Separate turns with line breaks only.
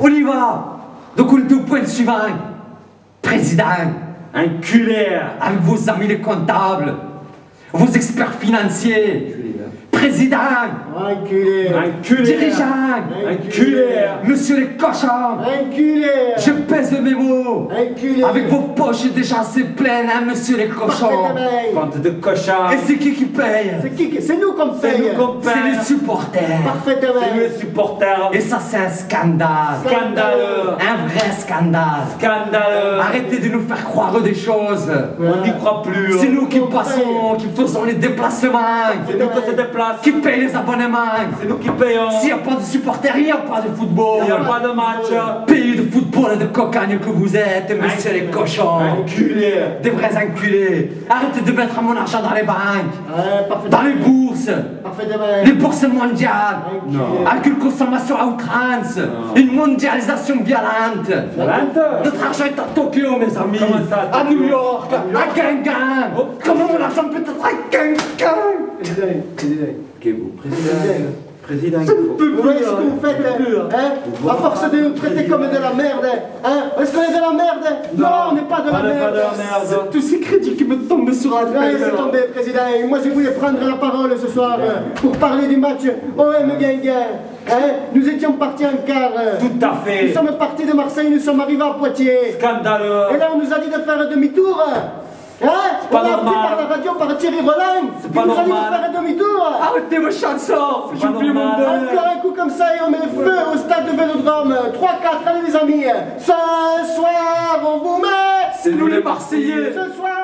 On y va. Donc on est au point suivant. Président,
Enculé
avec vos amis les comptables, vos experts financiers, président,
Enculé
dirigeant,
Enculé
monsieur les cochons,
Enculé
je pèse mes mots.
Enculé
Avec vos poches déjà assez pleines, hein, monsieur les cochons.
Bande de cochons
Et c'est qui qui paye
C'est qui qui- C'est nous qu'on
C'est
paye
nous qu'on
C'est
paye
les supporters.
Parfait,
C'est nous les supporters
Et ça, c'est un scandale.
Scandaleux
Un vrai scandale.
Scandaleux
Arrêtez de nous faire croire des choses.
On n'y croit plus
C'est nous qui
on
passons, qui faisons les déplacements,
C'est nous qui se déplace
qui payent les abonnements.
C'est nous qui payons
S'il n'y a pas de supporters, il n'y a pas de
Il
football.
n'y a pas de match
Pays de football de cocagne que vous êtes, monsieur les cochons.
Enculé
Des vrais enculés. Arrêtez de mettre mon argent dans les banques,
Ouais,
dans les bourses,
Parfait
les bourses mondiales.
Non.
Avec une consommation à outrance, une mondialisation violente.
Violente
Notre argent est à Tokyo, mes amis.
Comment ça, à
New York, à Gangan.
Oh.
Comment mon argent peut être à Gangan
Président, président.
vous
Président. Vous voyez ce que vous faites, hein, hein À force de nous traiter comme de la merde, hein Est-ce qu'on est de la merde Non, on n'est pas de la merde
pas de la merde.
Tous ces crédits qui me tombent sur la tête.
c'est tombé, président. Et moi, je voulais prendre la parole ce soir pour parler du match OM Guinguin. Hein nous étions partis en quart.
Tout à
Nous
fait
sommes partis de Marseille, nous sommes arrivés à Poitiers.
Scandaleux
Et là, on nous a dit de faire demi-tour. Hein On
pas
a appris
normal.
par la radio par Thierry Roland.
C'est pas
nous a dit de
normal.
faire demi-tour.
Arrêtez vos chansons oublié mon
normal.
bonheur.
Encore un coup comme ça et on met feu au stade de Vélodrome. 3-4, allez les amis. Ce soir, on vous met.
C'est nous les Marseillais
Ce soir,